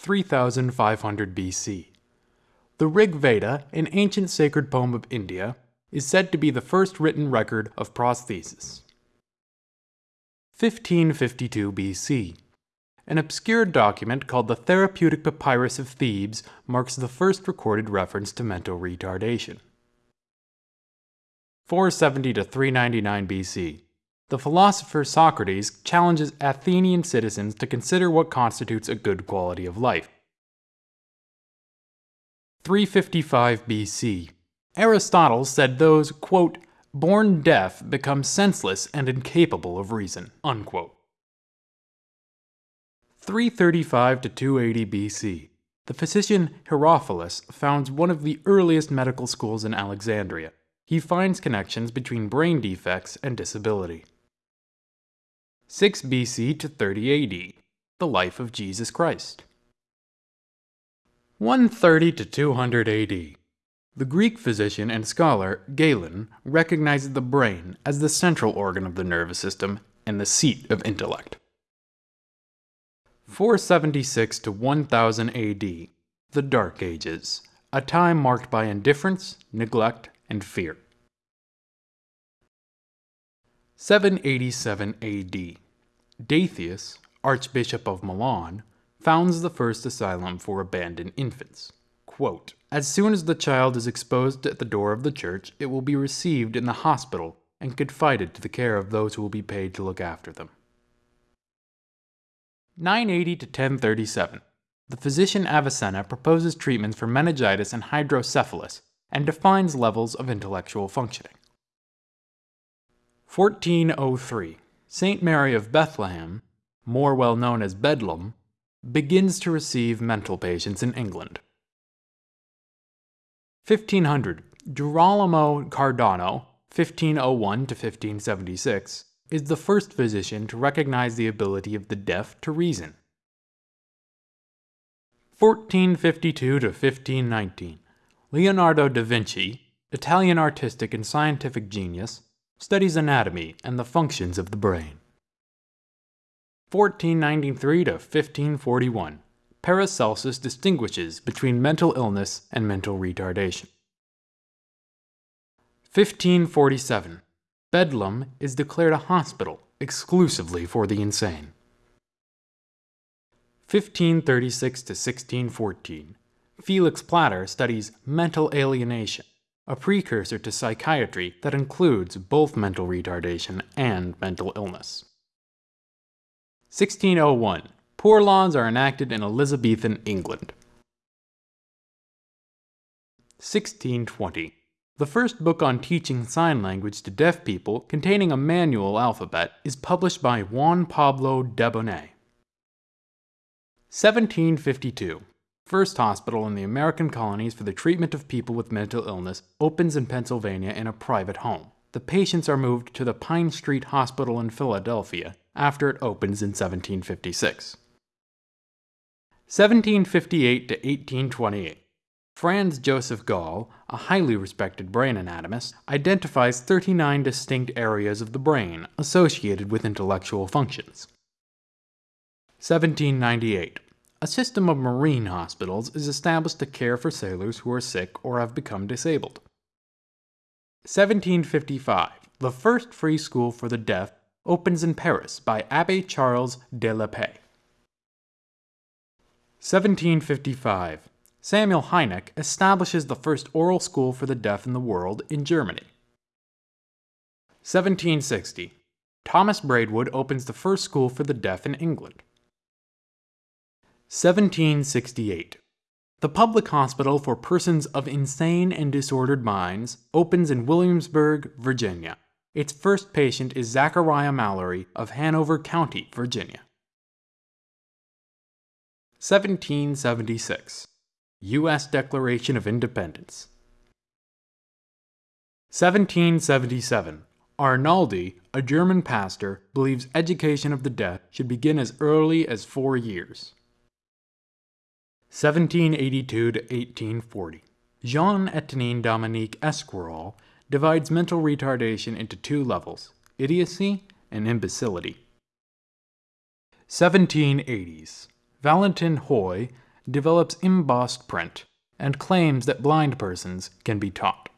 3500 BC. The Rig Veda, an ancient sacred poem of India, is said to be the first written record of prosthesis. 1552 BC. An obscure document called the Therapeutic Papyrus of Thebes marks the first recorded reference to mental retardation. 470 to 399 BC. The philosopher Socrates challenges Athenian citizens to consider what constitutes a good quality of life. 355 BC. Aristotle said those, quote, born deaf become senseless and incapable of reason, unquote. 335 to 280 BC. The physician Herophilus founds one of the earliest medical schools in Alexandria. He finds connections between brain defects and disability. 6 BC to 30 AD. The life of Jesus Christ. 130 to 200 AD. The Greek physician and scholar Galen recognizes the brain as the central organ of the nervous system and the seat of intellect. 476 to 1000 AD. The Dark Ages, a time marked by indifference, neglect, and fear. 787 AD. Datheus, Archbishop of Milan, founds the first asylum for abandoned infants. Quote, as soon as the child is exposed at the door of the church, it will be received in the hospital and confided to the care of those who will be paid to look after them. 980 to 1037. The physician Avicenna proposes treatments for meningitis and hydrocephalus and defines levels of intellectual functioning. 1403. St. Mary of Bethlehem, more well known as Bedlam, begins to receive mental patients in England. 1500. Girolamo Cardano, 1501 to 1576, is the first physician to recognize the ability of the deaf to reason. 1452 to 1519. Leonardo da Vinci, Italian artistic and scientific genius, studies anatomy and the functions of the brain. 1493 to 1541, Paracelsus distinguishes between mental illness and mental retardation. 1547, Bedlam is declared a hospital exclusively for the insane. 1536 to 1614, Felix Platter studies mental alienation, a precursor to psychiatry that includes both mental retardation and mental illness. 1601. Poor laws are enacted in Elizabethan England. 1620. The first book on teaching sign language to deaf people, containing a manual alphabet, is published by Juan Pablo Debonet. 1752. First hospital in the American colonies for the treatment of people with mental illness opens in Pennsylvania in a private home. The patients are moved to the Pine Street Hospital in Philadelphia, after it opens in 1756. 1758 to 1828. Franz Joseph Gall, a highly respected brain anatomist, identifies 39 distinct areas of the brain associated with intellectual functions. 1798. A system of marine hospitals is established to care for sailors who are sick or have become disabled. 1755. The first free school for the deaf opens in Paris by Abbé Charles de l'Épée. 1755. Samuel Heinicke establishes the first oral school for the deaf in the world in Germany. 1760. Thomas Braidwood opens the first school for the deaf in England. 1768. The public hospital for persons of insane and disordered minds opens in Williamsburg, Virginia. Its first patient is Zachariah Mallory of Hanover County, Virginia. 1776. U.S. Declaration of Independence. 1777. Arnoldi, a German pastor, believes education of the deaf should begin as early as four years. 1782 to 1840. Jean Etienne Dominique Esquirol divides mental retardation into two levels idiocy and imbecility. 1780s. Valentin Haüy develops embossed print and claims that blind persons can be taught.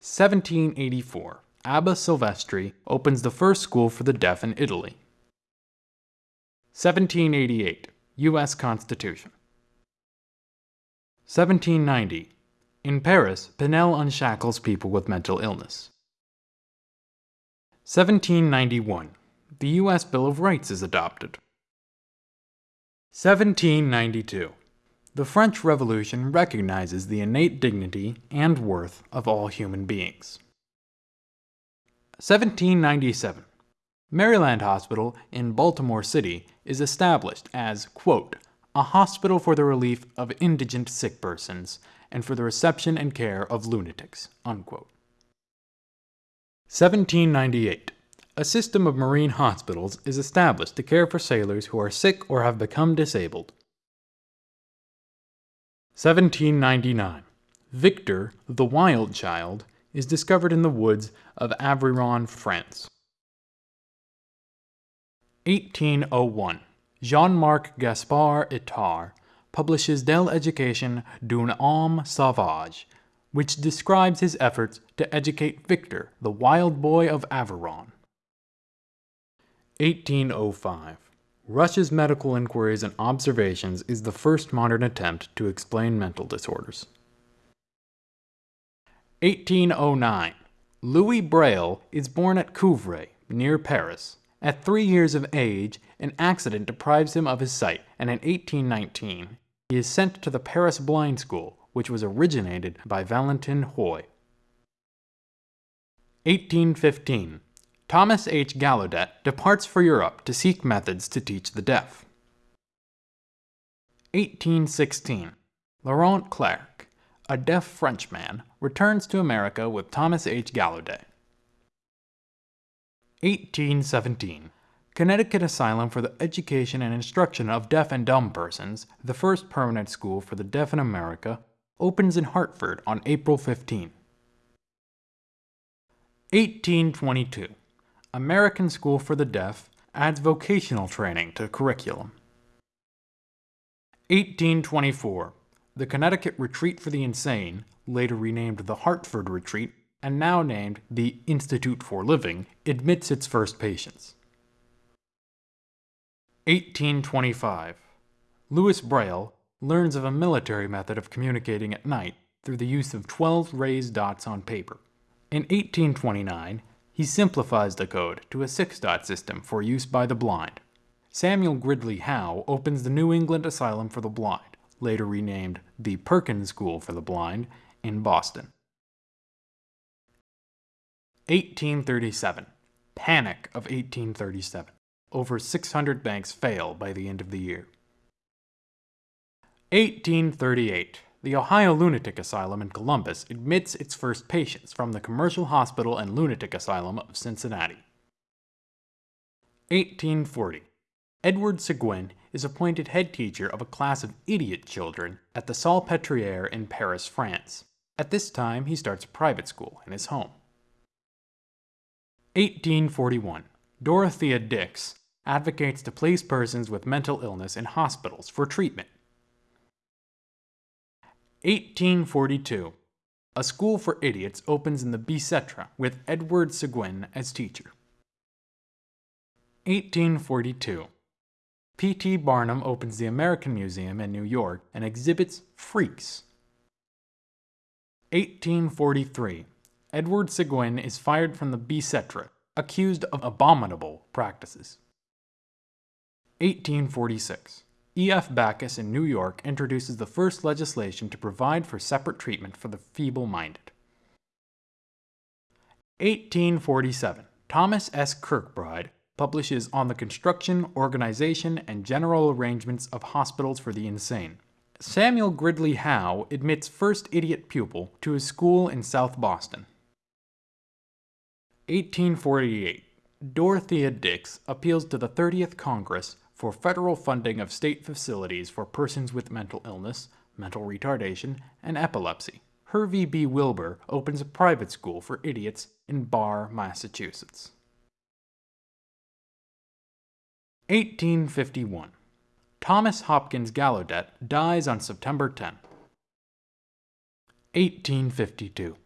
1784. Abbé Silvestri opens the first school for the deaf in Italy. 1788. U.S. Constitution. 1790. In Paris, Pinel unshackles people with mental illness. 1791. The U.S. Bill of Rights is adopted. 1792. The French Revolution recognizes the innate dignity and worth of all human beings. 1797. Maryland Hospital in Baltimore City is established as, quote, a hospital for the relief of indigent sick persons and for the reception and care of lunatics, unquote. 1798. A system of marine hospitals is established to care for sailors who are sick or have become disabled. 1799. Victor, the wild child, is discovered in the woods of Aveyron, France. 1801. Jean-Marc Gaspard Itard publishes De l'Education d'un homme sauvage, which describes his efforts to educate Victor, the wild boy of Aveyron. 1805. Rush's Medical Inquiries and Observations is the first modern attempt to explain mental disorders. 1809. Louis Braille is born at Coupvray, near Paris. At three years of age, an accident deprives him of his sight, and in 1819, he is sent to the Paris Blind School, which was originated by Valentin Haüy. 1815. Thomas H. Gallaudet departs for Europe to seek methods to teach the deaf. 1816. Laurent Clerc, a deaf Frenchman, returns to America with Thomas H. Gallaudet. 1817. Connecticut Asylum for the Education and Instruction of Deaf and Dumb Persons, the first permanent school for the deaf in America, opens in Hartford on April 15. 1822. American School for the Deaf adds vocational training to curriculum. 1824. The Connecticut Retreat for the Insane, later renamed the Hartford Retreat and now named the Institute for Living, admits its first patients. 1825. Louis Braille learns of a military method of communicating at night through the use of 12 raised dots on paper. In 1829, he simplifies the code to a six-dot system for use by the blind. Samuel Gridley Howe opens the New England Asylum for the Blind, later renamed the Perkins School for the Blind, in Boston. 1837. Panic of 1837. Over 600 banks fail by the end of the year. 1838 the Ohio Lunatic Asylum in Columbus admits its first patients from the Commercial Hospital and Lunatic Asylum of Cincinnati. 1840. Edward Seguin is appointed head teacher of a class of idiot children at the Salpêtrière in Paris, France. At this time, he starts a private school in his home. 1841. Dorothea Dix advocates to place persons with mental illness in hospitals for treatment 1842. A school for idiots opens in the Bicêtre with Edward Seguin as teacher. 1842. P.T. Barnum opens the American Museum in New York and exhibits freaks. 1843. Edward Seguin is fired from the Bicêtre, accused of abominable practices. 1846. E.F. Backus in New York introduces the first legislation to provide for separate treatment for the feeble-minded. 1847. Thomas S. Kirkbride publishes On the Construction, Organization, and General Arrangements of Hospitals for the Insane. Samuel Gridley Howe admits first idiot pupil to his school in South Boston. 1848. Dorothea Dix appeals to the 30th Congress for federal funding of state facilities for persons with mental illness, mental retardation, and epilepsy. Hervey B. Wilbur opens a private school for idiots in Barre, Massachusetts. 1851. Thomas Hopkins Gallaudet dies on September 10. 1852.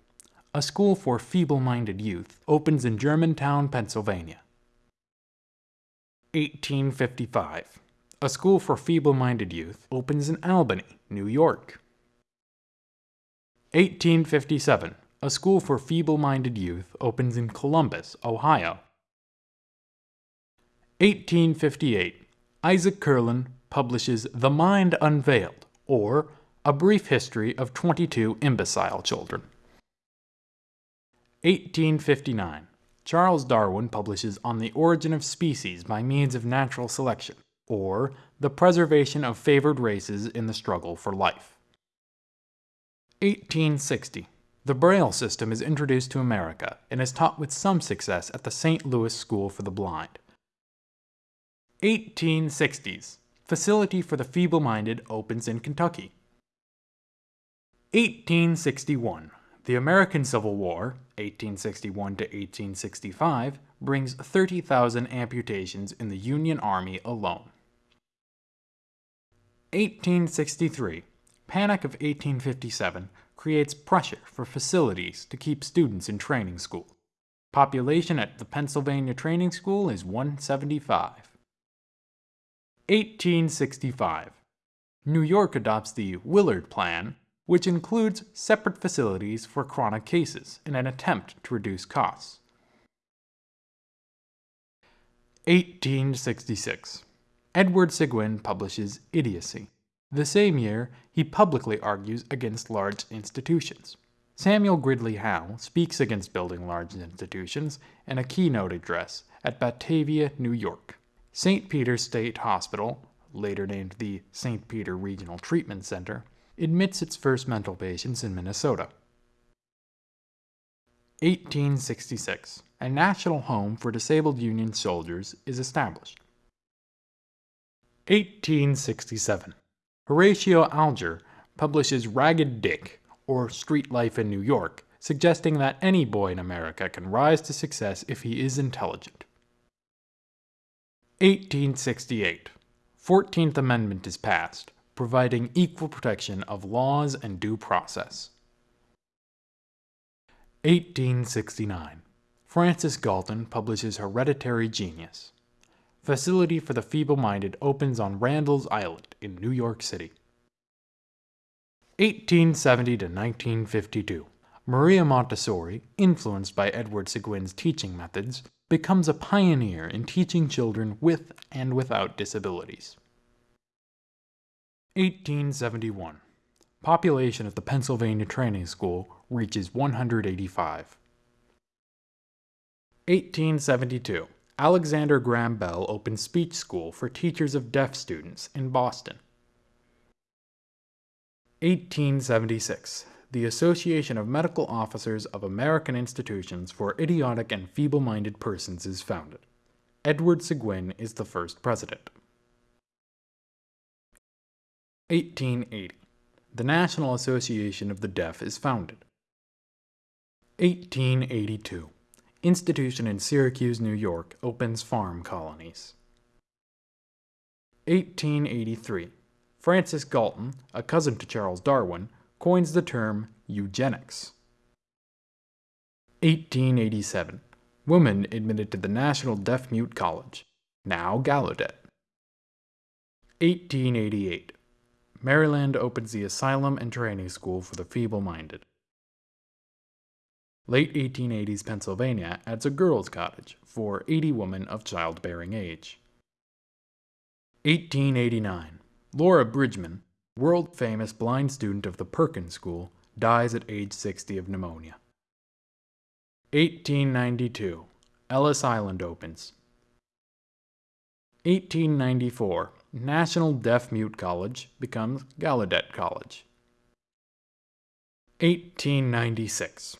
A school for feeble-minded youth opens in Germantown, Pennsylvania. 1855. A school for feeble-minded youth opens in Albany, New York. 1857. A school for feeble-minded youth opens in Columbus, Ohio. 1858. Isaac Kerlin publishes The Mind Unveiled, or A Brief History of 22 Imbecile Children. 1859. Charles Darwin publishes On the Origin of Species by Means of Natural Selection, or The Preservation of Favored Races in the Struggle for Life. 1860. The Braille system is introduced to America and is taught with some success at the St. Louis School for the Blind. 1860s. Facility for the Feeble-Minded opens in Kentucky. 1861. The American Civil War, 1861 to 1865, brings 30,000 amputations in the Union Army alone. 1863. Panic of 1857 creates pressure for facilities to keep students in training school. Population at the Pennsylvania Training School is 175. 1865. New York adopts the Willard Plan, which includes separate facilities for chronic cases in an attempt to reduce costs. 1866. Edward Seguin publishes Idiocy. The same year, he publicly argues against large institutions. Samuel Gridley Howe speaks against building large institutions in a keynote address at Batavia, New York. St. Peter's State Hospital, later named the St. Peter Regional Treatment Center, admits its first mental patients in Minnesota. 1866. A national home for disabled Union soldiers is established. 1867. Horatio Alger publishes Ragged Dick, or Street Life in New York, suggesting that any boy in America can rise to success if he is intelligent. 1868. 14th Amendment is passed, providing equal protection of laws and due process. 1869. Francis Galton publishes Hereditary Genius. Facility for the Feeble-Minded opens on Randall's Island in New York City. 1870 to 1952. Maria Montessori, influenced by Edward Seguin's teaching methods, becomes a pioneer in teaching children with and without disabilities. 1871. Population of the Pennsylvania Training School reaches 185. 1872. Alexander Graham Bell opens speech school for teachers of deaf students in Boston. 1876 the Association of Medical Officers of American Institutions for Idiotic and Feeble-Minded Persons is founded. Edward Seguin is the first president. 1880. The National Association of the Deaf is founded. 1882. Institution in Syracuse, New York opens farm colonies. 1883. Francis Galton, a cousin to Charles Darwin, coins the term eugenics. 1887. Woman admitted to the National Deaf Mute College, now Gallaudet. 1888. Maryland opens the Asylum and Training School for the Feeble-Minded. Late 1880s Pennsylvania adds a girls' cottage for 80 women of childbearing age. 1889. Laura Bridgman, world famous blind student of the Perkins School, dies at age 60 of pneumonia. 1892. Ellis Island opens. 1894. National Deaf Mute College becomes Gallaudet College. 1896.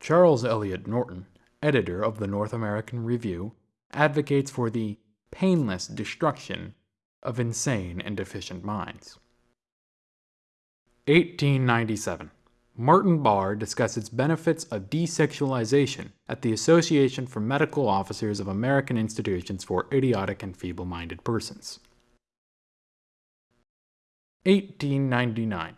Charles Eliot Norton, editor of the North American Review, advocates for the painless destruction of insane and deficient minds. 1897. Martin Barr discusses benefits of desexualization at the Association for Medical Officers of American Institutions for Idiotic and Feeble-Minded Persons. 1899.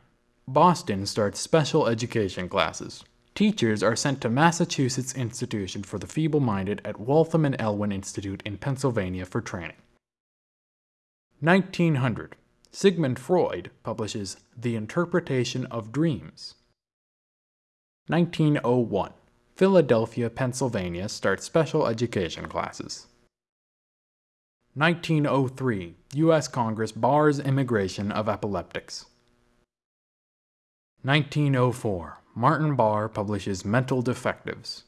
Boston starts special education classes. Teachers are sent to Massachusetts Institution for the Feeble-Minded at Waltham and Elwyn Institute in Pennsylvania for training. 1900. Sigmund Freud publishes The Interpretation of Dreams. 1901. Philadelphia, Pennsylvania starts special education classes. 1903. U.S. Congress bars immigration of epileptics. 1904. Martin Barr publishes Mental Defectives.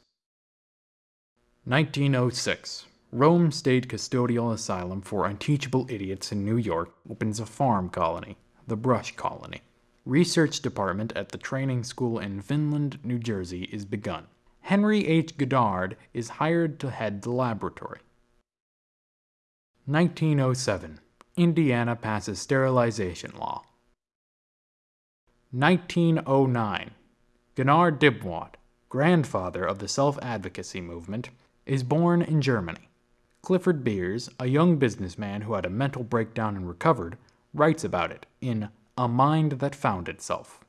1906. Rome State Custodial Asylum for Unteachable Idiots in New York opens a farm colony, the Brush Colony. Research department at the training school in Vineland, New Jersey is begun. Henry H. Goddard is hired to head the laboratory. 1907. Indiana passes sterilization law. 1909. Gunnar Dybwad, grandfather of the self-advocacy movement, is born in Germany. Clifford Beers, a young businessman who had a mental breakdown and recovered, writes about it in A Mind That Found Itself.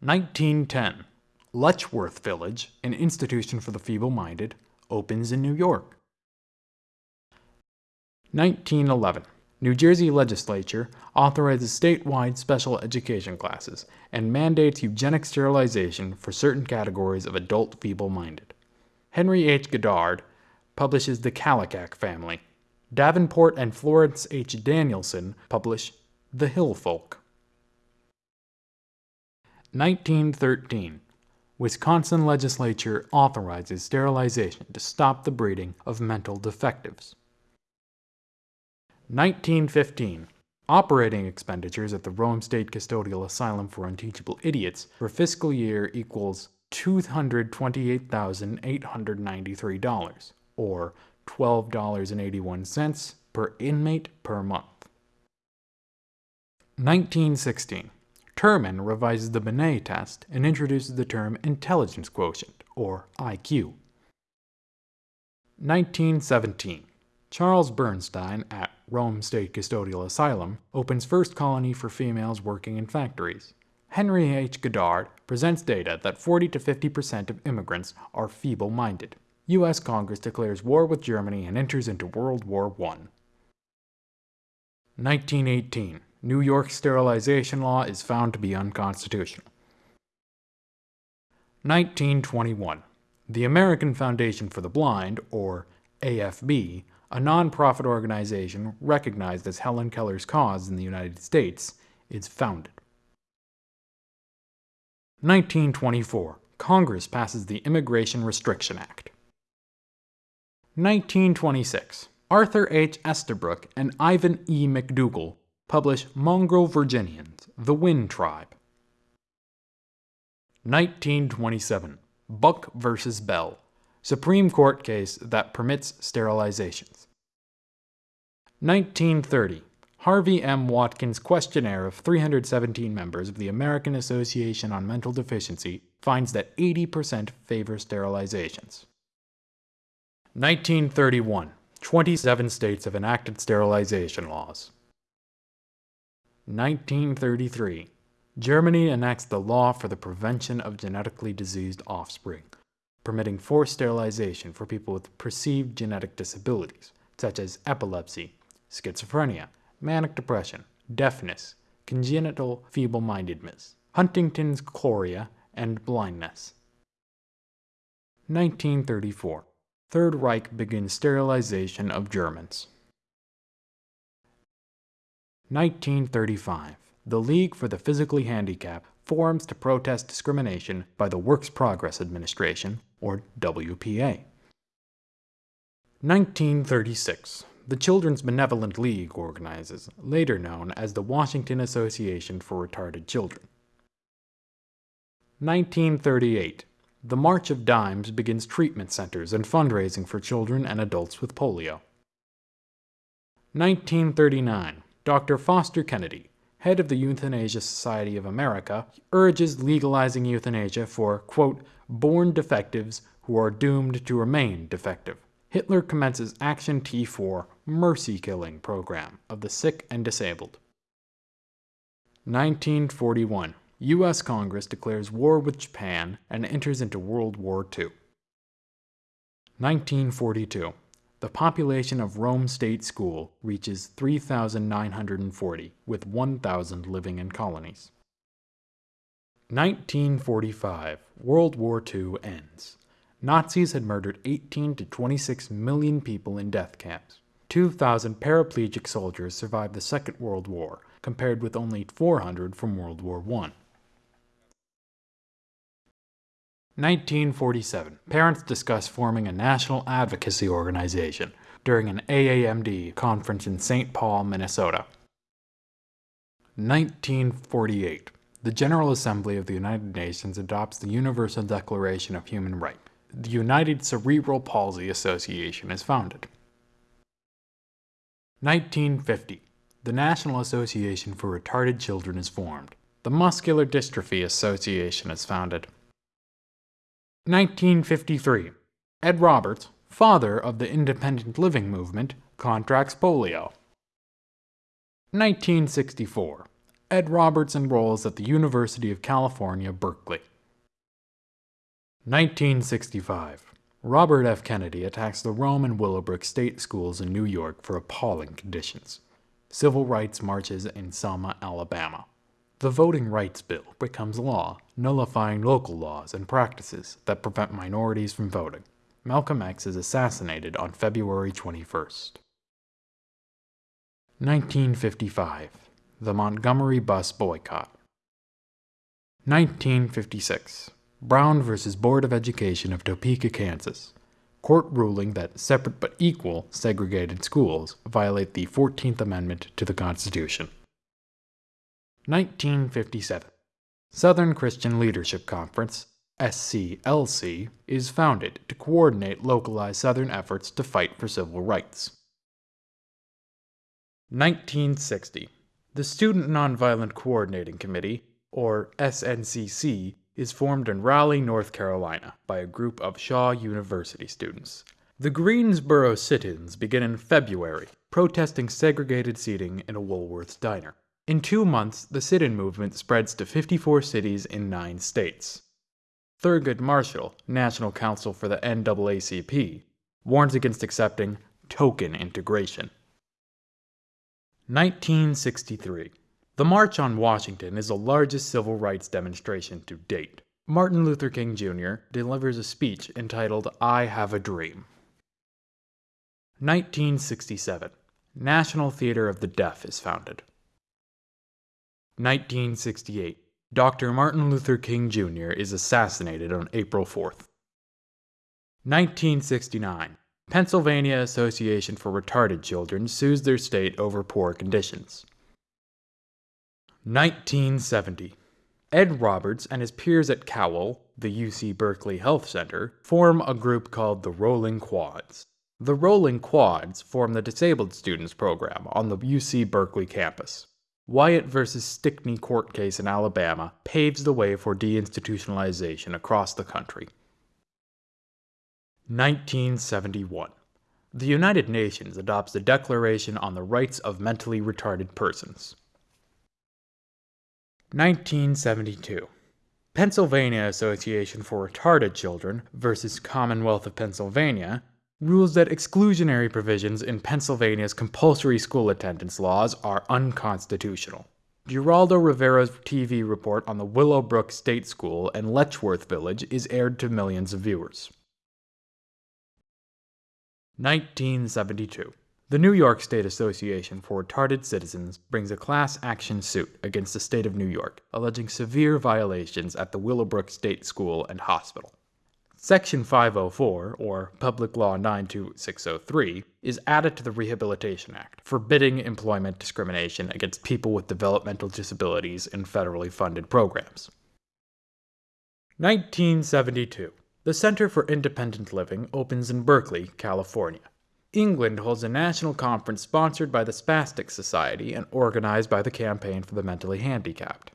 1910. Letchworth Village, an institution for the feeble-minded, opens in New York. 1911. New Jersey legislature authorizes statewide special education classes and mandates eugenic sterilization for certain categories of adult feeble-minded. Henry H. Goddard publishes The Kallikak Family. Davenport and Florence H. Danielson publish The Hill Folk. 1913. Wisconsin legislature authorizes sterilization to stop the breeding of mental defectives. 1915. Operating expenditures at the Rome State Custodial Asylum for Unteachable Idiots for fiscal year equals $228,893, or $12.81 per inmate per month. 1916. Terman revises the Binet test and introduces the term intelligence quotient, or IQ. 1917. Charles Bernstein at Rome State Custodial Asylum opens first colony for females working in factories. Henry H. Goddard presents data that 40 to 50% of immigrants are feeble-minded. U.S. Congress declares war with Germany and enters into World War I. 1918. New York sterilization law is found to be unconstitutional. 1921. The American Foundation for the Blind, or AFB, a non-profit organization recognized as Helen Keller's cause in the United States, is founded. 1924. Congress passes the Immigration Restriction Act. 1926. Arthur H. Estabrook and Ivan E. McDougall publish Mongrel Virginians, the Win Tribe. 1927. Buck vs. Bell, Supreme Court case that permits sterilizations. 1930. Harvey M. Watkins questionnaire of 317 members of the American Association on Mental Deficiency finds that 80% favor sterilizations. 1931. 27 states have enacted sterilization laws. 1933. Germany enacts the law for the prevention of genetically diseased offspring permitting forced sterilization for people with perceived genetic disabilities, such as epilepsy, schizophrenia, manic depression, deafness, congenital feeble-mindedness, Huntington's chorea, and blindness. 1934. Third Reich begins sterilization of Germans. 1935. The League for the Physically Handicapped forms to protest discrimination by the Works Progress Administration, or WPA. 1936. The Children's Benevolent League organizes, later known as the Washington Association for Retarded Children. 1938. The March of Dimes begins treatment centers and fundraising for children and adults with polio. 1939. Dr. Foster Kennedy, head of the Euthanasia Society of America, urges legalizing euthanasia for, quote, born defectives who are doomed to remain defective. Hitler commences Action T4 mercy killing program of the sick and disabled. 1941. U.S. Congress declares war with Japan and enters into World War II. 1942. The population of Rome State School reaches 3,940, with 1,000 living in colonies. 1945. World War II ends. Nazis had murdered 18 to 26 million people in death camps. 2,000 paraplegic soldiers survived the Second World War, compared with only 400 from World War I. 1947. Parents discuss forming a national advocacy organization during an AAMD conference in St. Paul, Minnesota. 1948. The General Assembly of the United Nations adopts the Universal Declaration of Human Rights. The United Cerebral Palsy Association is founded. 1950. The National Association for Retarded Children is formed. The Muscular Dystrophy Association is founded. 1953. Ed Roberts, father of the independent living movement, contracts polio. 1964. Ed Roberts enrolls at the University of California, Berkeley. 1965. Robert F. Kennedy attacks the Rome and Willowbrook state schools in New York for appalling conditions. Civil rights marches in Selma, Alabama. The Voting Rights Bill becomes law, nullifying local laws and practices that prevent minorities from voting. Malcolm X is assassinated on February 21st. 1955. The Montgomery Bus Boycott. 1956. Brown v. Board of Education of Topeka, Kansas. Court ruling that separate but equal segregated schools violate the 14th Amendment to the Constitution. 1957. Southern Christian Leadership Conference, SCLC, is founded to coordinate localized Southern efforts to fight for civil rights. 1960. The Student Nonviolent Coordinating Committee, or SNCC, is formed in Raleigh, North Carolina, by a group of Shaw University students. The Greensboro sit ins begin in February, protesting segregated seating in a Woolworth's diner. In two months, the sit in movement spreads to 54 cities in nine states. Thurgood Marshall, National Counsel for the NAACP, warns against accepting token integration. 1963. The March on Washington is the largest civil rights demonstration to date. Martin Luther King Jr. delivers a speech entitled I Have a Dream. 1967. National Theater of the Deaf is founded. 1968. Dr. Martin Luther King Jr. is assassinated on April 4th. 1969. Pennsylvania Association for Retarded Children sues their state over poor conditions. 1970. Ed Roberts and his peers at Cowell, the UC Berkeley Health Center, form a group called the Rolling Quads. The Rolling Quads form the Disabled Students Program on the UC Berkeley campus. Wyatt v. Stickney court case in Alabama paves the way for deinstitutionalization across the country. 1971. The United Nations adopts the Declaration on the Rights of Mentally Retarded Persons. 1972. Pennsylvania Association for Retarded Children versus Commonwealth of Pennsylvania rules that exclusionary provisions in Pennsylvania's compulsory school attendance laws are unconstitutional. Geraldo Rivera's TV report on the Willowbrook State School in Letchworth Village is aired to millions of viewers. 1972. The New York State Association for Retarded Citizens brings a class action suit against the state of New York, alleging severe violations at the Willowbrook State School and Hospital. Section 504, or Public Law 92603, is added to the Rehabilitation Act, forbidding employment discrimination against people with developmental disabilities in federally funded programs. 1972. The Center for Independent Living opens in Berkeley, California. England holds a national conference sponsored by the Spastic Society and organized by the Campaign for the Mentally Handicapped.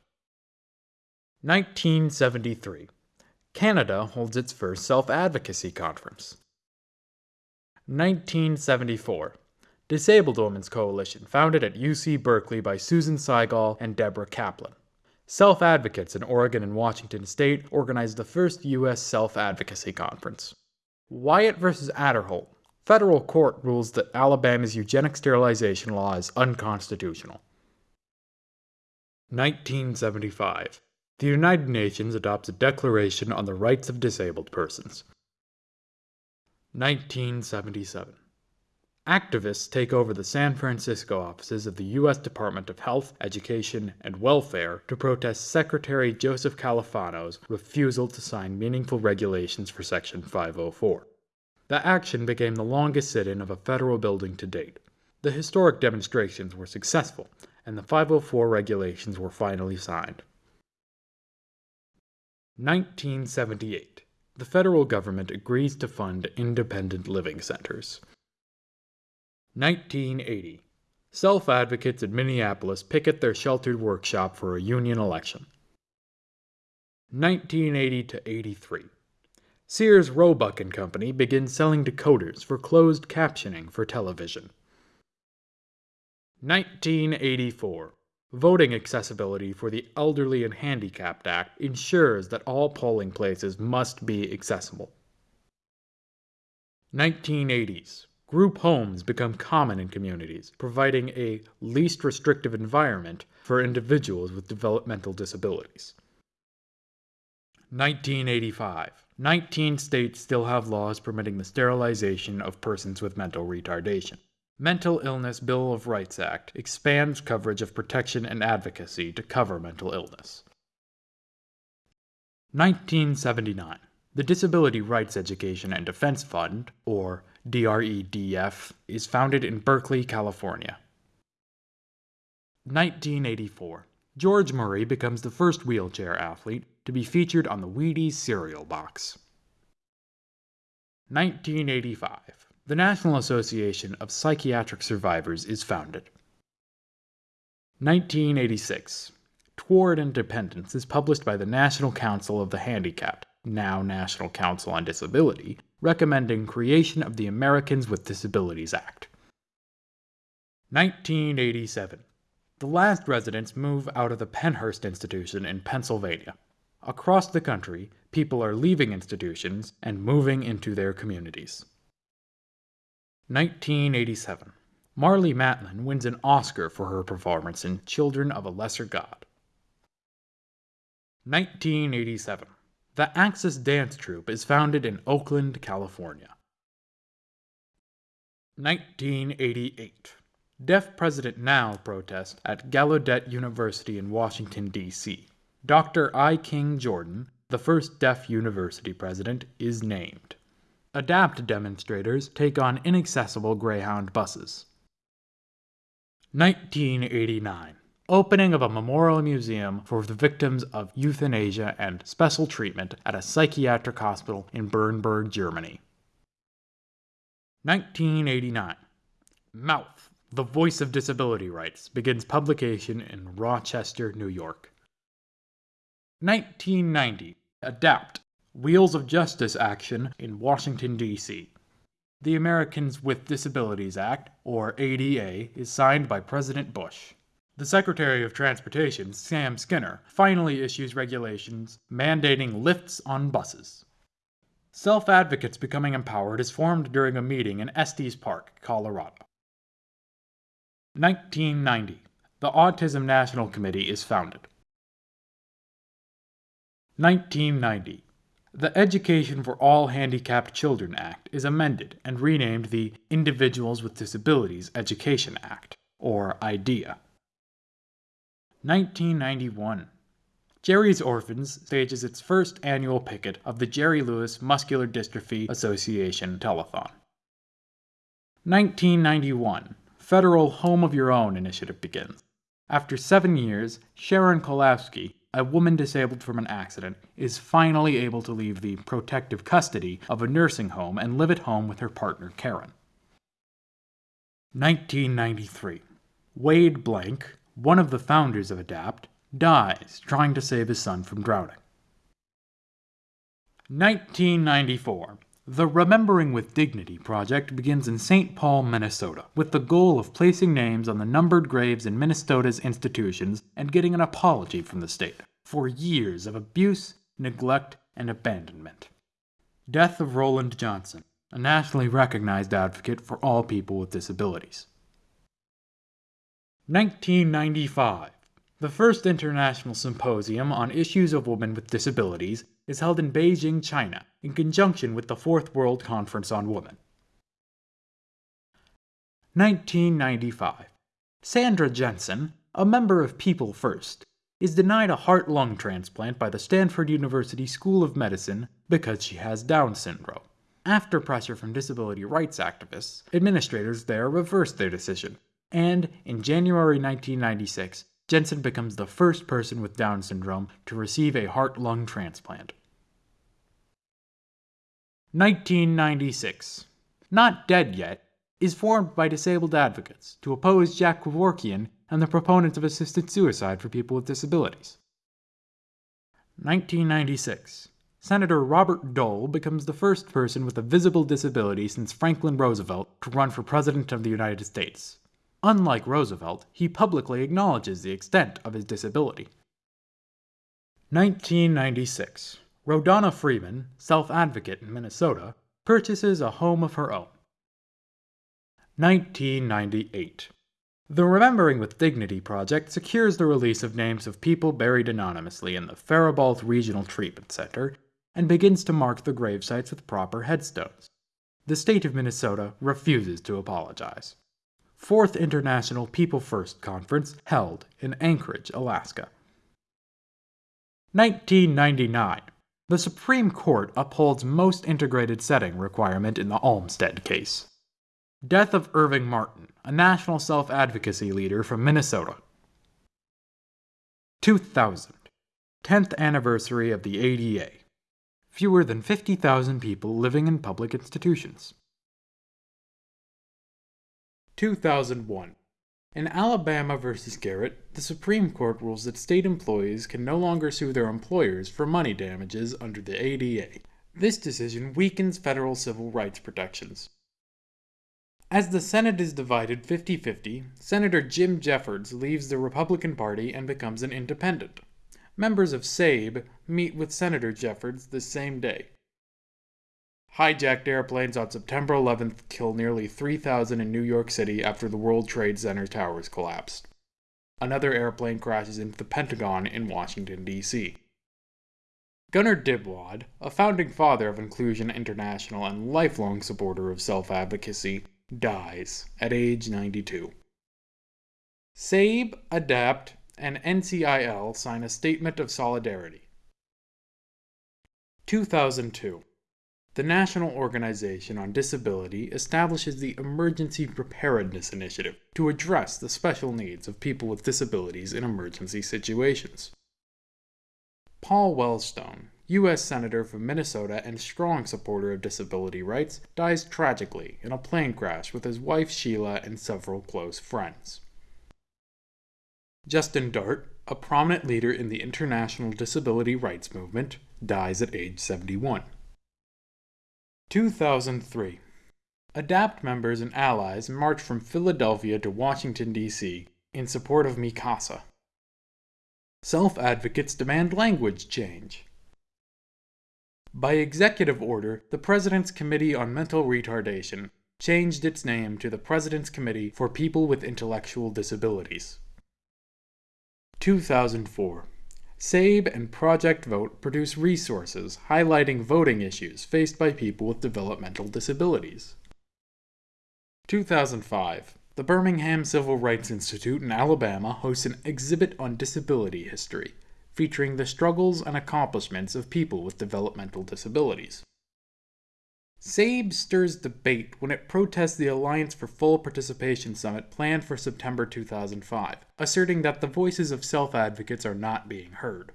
1973. Canada holds its first self advocacy conference. 1974. Disabled Women's Coalition, founded at UC Berkeley by Susan Sygall and Deborah Kaplan. Self advocates in Oregon and Washington state organized the first U.S. self advocacy conference. Wyatt versus Aderholt. Federal court rules that Alabama's eugenic sterilization law is unconstitutional. 1975. The United Nations adopts a Declaration on the Rights of Disabled Persons. 1977. Activists take over the San Francisco offices of the U.S. Department of Health, Education, and Welfare to protest Secretary Joseph Califano's refusal to sign meaningful regulations for Section 504. The action became the longest sit in of a federal building to date. The historic demonstrations were successful, and the 504 regulations were finally signed. 1978. The federal government agrees to fund independent living centers. 1980. Self advocates in Minneapolis picket their sheltered workshop for a union election. 1980 to 83. Sears Roebuck and Company begins selling decoders for closed captioning for television. 1984. Voting accessibility for the Elderly and Handicapped Act ensures that all polling places must be accessible. 1980s. Group homes become common in communities, providing a least restrictive environment for individuals with developmental disabilities. 1985. 19 states still have laws permitting the sterilization of persons with mental retardation. Mental Illness Bill of Rights Act expands coverage of protection and advocacy to cover mental illness. 1979. The Disability Rights Education and Defense Fund, or DREDF, is founded in Berkeley, California. 1984. George Murray becomes the first wheelchair athlete to be featured on the Wheaties cereal box. 1985. The National Association of Psychiatric Survivors is founded. 1986. Toward Independence is published by the National Council of the Handicapped, now National Council on Disability, recommending creation of the Americans with Disabilities Act. 1987. The last residents move out of the Pennhurst Institution in Pennsylvania. Across the country, people are leaving institutions and moving into their communities. 1987. Marlee Matlin wins an Oscar for her performance in Children of a Lesser God. 1987. The Axis Dance Troupe is founded in Oakland, California. 1988. Deaf President Now protest at Gallaudet University in Washington, D.C. Dr. I. King Jordan, the first deaf university president, is named. Adapt demonstrators take on inaccessible Greyhound buses. 1989 opening of a memorial museum for the victims of euthanasia and special treatment at a psychiatric hospital in Bernburg, Germany. 1989. Mouth, the Voice of Disability Rights, begins publication in Rochester, New York. 1990. Adapt, Wheels of Justice action in Washington, D.C. The Americans with Disabilities Act, or ADA, is signed by President Bush. The Secretary of Transportation, Sam Skinner, finally issues regulations mandating lifts on buses. Self Advocates Becoming Empowered is formed during a meeting in Estes Park, Colorado. 1990. The Autism National Committee is founded. 1990. The Education for All Handicapped Children Act is amended and renamed the Individuals with Disabilities Education Act, or IDEA. 1991. Jerry's Orphans stages its first annual picket of the Jerry Lewis Muscular Dystrophy Association telethon. 1991. Federal Home of Your Own initiative begins. After seven years, Sharon Kowalski, a woman disabled from an accident, is finally able to leave the protective custody of a nursing home and live at home with her partner Karen. 1993. Wade Blank, one of the founders of ADAPT, dies trying to save his son from drowning. 1994. The Remembering with Dignity project begins in St. Paul, Minnesota, with the goal of placing names on the numbered graves in Minnesota's institutions and getting an apology from the state for years of abuse, neglect, and abandonment. Death of Roland Johnson, a nationally recognized advocate for all people with disabilities. 1995. The first international symposium on issues of women with disabilities is held in Beijing, China, in conjunction with the Fourth World Conference on Women. 1995. Sandra Jensen, a member of People First, is denied a heart lung transplant by the Stanford University School of Medicine because she has Down syndrome. After pressure from disability rights activists, administrators there reversed their decision, and in January 1996, Jensen becomes the first person with Down syndrome to receive a heart lung transplant. 1996. Not Dead Yet is formed by disabled advocates to oppose Jack Kevorkian and the proponents of assisted suicide for people with disabilities. 1996. Senator Robert Dole becomes the first person with a visible disability since Franklin Roosevelt to run for President of the United States. Unlike Roosevelt, he publicly acknowledges the extent of his disability. 1996. Rodana Freeman, self advocate in Minnesota, purchases a home of her own. 1998. The Remembering with Dignity project secures the release of names of people buried anonymously in the Faribault Regional Treatment Center and begins to mark the gravesites with proper headstones. The state of Minnesota refuses to apologize. Fourth International People First Conference held in Anchorage, Alaska. 1999. The Supreme Court upholds most integrated setting requirement in the Olmstead case. Death of Irving Martin, a national self advocacy leader from Minnesota. 2000. 10th anniversary of the ADA. Fewer than 50,000 people living in public institutions. 2001. In Alabama v. Garrett, the Supreme Court rules that state employees can no longer sue their employers for money damages under the ADA. This decision weakens federal civil rights protections. As the Senate is divided 50 50, Senator Jim Jeffords leaves the Republican Party and becomes an independent. Members of SABE meet with Senator Jeffords the same day. Hijacked airplanes on September 11th kill nearly 3,000 in New York City after the World Trade Center towers collapsed. Another airplane crashes into the Pentagon in Washington, D.C. Gunnar Dybwad, a founding father of Inclusion International and lifelong supporter of self advocacy, dies at age 92. SABE, ADAPT, and NCIL sign a statement of solidarity. 2002. The National Organization on Disability establishes the Emergency Preparedness Initiative to address the special needs of people with disabilities in emergency situations. Paul Wellstone, U.S. Senator from Minnesota and strong supporter of disability rights, dies tragically in a plane crash with his wife Sheila and several close friends. Justin Dart, a prominent leader in the international disability rights movement, dies at age 71. 2003. ADAPT members and allies march from Philadelphia to Washington, D.C. in support of MiCASSA. Self advocates demand language change. By executive order, the President's Committee on Mental Retardation changed its name to the President's Committee for People with Intellectual Disabilities. 2004. SABE and Project Vote produce resources highlighting voting issues faced by people with developmental disabilities. 2005. The Birmingham Civil Rights Institute in Alabama hosts an exhibit on disability history, featuring the struggles and accomplishments of people with developmental disabilities. SABE stirs debate when it protests the Alliance for Full Participation Summit planned for September 2005, asserting that the voices of self advocates are not being heard.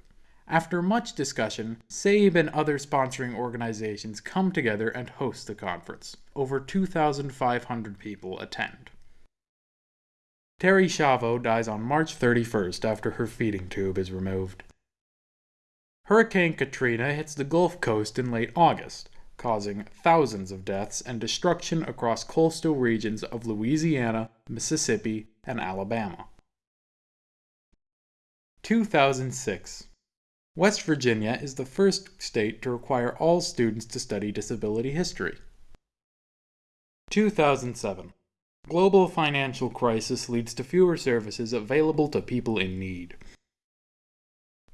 After much discussion, SABE and other sponsoring organizations come together and host the conference. Over 2,500 people attend. Terri Schiavo dies on March 31st after her feeding tube is removed. Hurricane Katrina hits the Gulf Coast in late August, causing thousands of deaths and destruction across coastal regions of Louisiana, Mississippi, and Alabama. 2006 West Virginia is the first state to require all students to study disability history. 2007 Global financial crisis leads to fewer services available to people in need.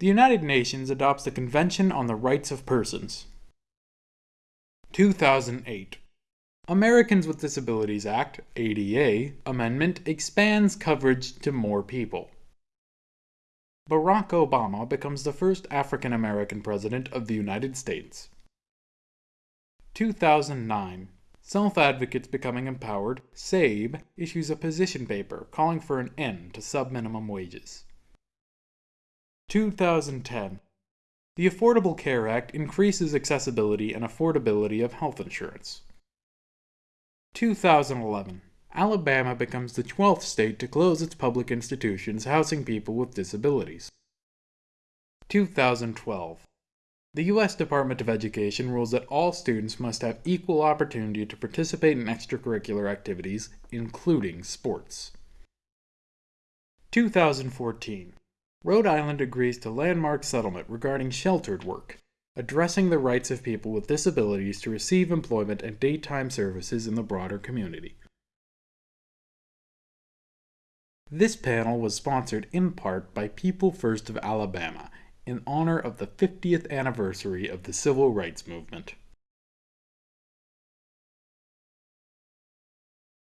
The United Nations adopts the Convention on the Rights of Persons. 2008 Americans with Disabilities Act, ADA, amendment expands coverage to more people. Barack Obama becomes the first African American president of the United States. 2009 Self Advocates Becoming Empowered, SABE, issues a position paper calling for an end to subminimum wages. 2010 The Affordable Care Act increases accessibility and affordability of health insurance. 2011 Alabama becomes the 12th state to close its public institutions housing people with disabilities. 2012 the U.S. Department of Education rules that all students must have equal opportunity to participate in extracurricular activities, including sports. 2014. Rhode Island agrees to landmark settlement regarding sheltered work, addressing the rights of people with disabilities to receive employment and daytime services in the broader community. This panel was sponsored in part by People First of Alabama in honor of the 50th anniversary of the Civil Rights Movement.